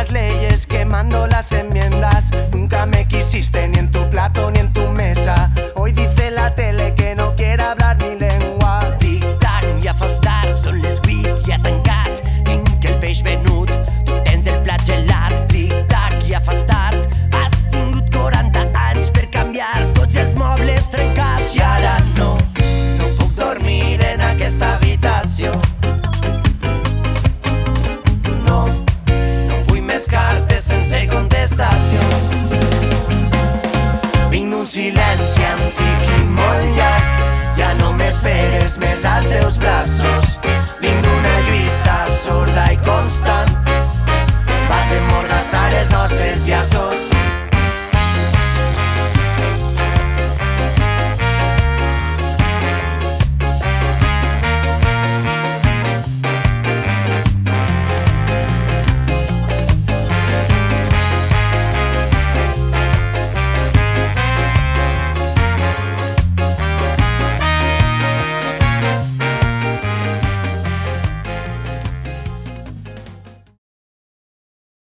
las leyes, quemando las enmiendas. antic i molt llarg. Ja no m'esperes més als teus braços.